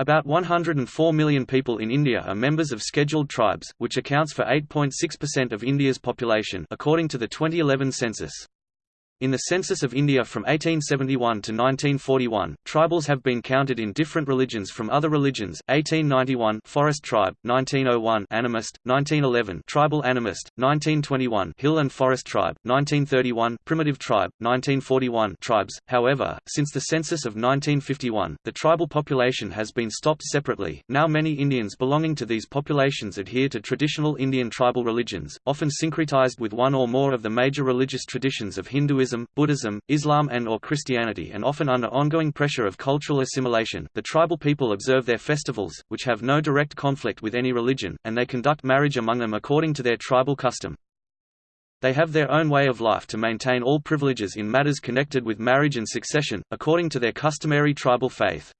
About 104 million people in India are members of scheduled tribes, which accounts for 8.6% of India's population according to the 2011 census. In the Census of India from 1871 to 1941, tribals have been counted in different religions from other religions. 1891 Forest Tribe, 1901 Animist, 1911 Tribal Animist, 1921 Hill and Forest Tribe, 1931 Primitive Tribe, 1941 Tribes. However, since the census of 1951, the tribal population has been stopped separately. Now many Indians belonging to these populations adhere to traditional Indian tribal religions, often syncretized with one or more of the major religious traditions of Hinduism Hinduism, Buddhism, Islam and or Christianity and often under ongoing pressure of cultural assimilation, the tribal people observe their festivals, which have no direct conflict with any religion, and they conduct marriage among them according to their tribal custom. They have their own way of life to maintain all privileges in matters connected with marriage and succession, according to their customary tribal faith.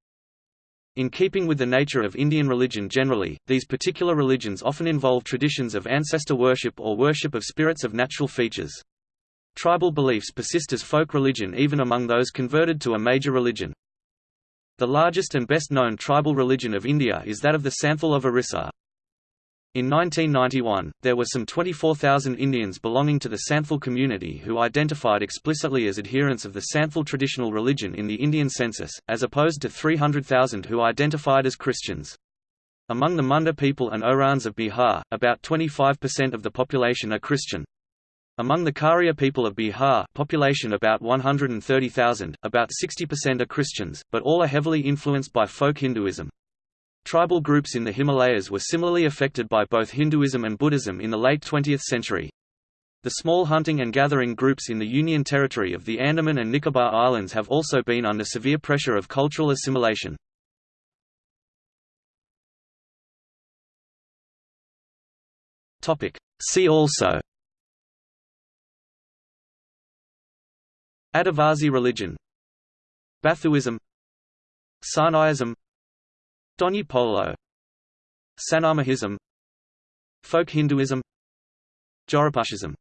In keeping with the nature of Indian religion generally, these particular religions often involve traditions of ancestor worship or worship of spirits of natural features. Tribal beliefs persist as folk religion even among those converted to a major religion. The largest and best-known tribal religion of India is that of the Santhal of Orissa. In 1991, there were some 24,000 Indians belonging to the Santhal community who identified explicitly as adherents of the Santhal traditional religion in the Indian census, as opposed to 300,000 who identified as Christians. Among the Munda people and Oraons of Bihar, about 25% of the population are Christian. Among the Kharia people of Bihar population about 130,000, about 60% are Christians, but all are heavily influenced by folk Hinduism. Tribal groups in the Himalayas were similarly affected by both Hinduism and Buddhism in the late 20th century. The small hunting and gathering groups in the Union Territory of the Andaman and Nicobar Islands have also been under severe pressure of cultural assimilation. See also Adivasi religion Bathouism Sarnaism Donyi Polo Sanamahism Folk Hinduism Jorapushism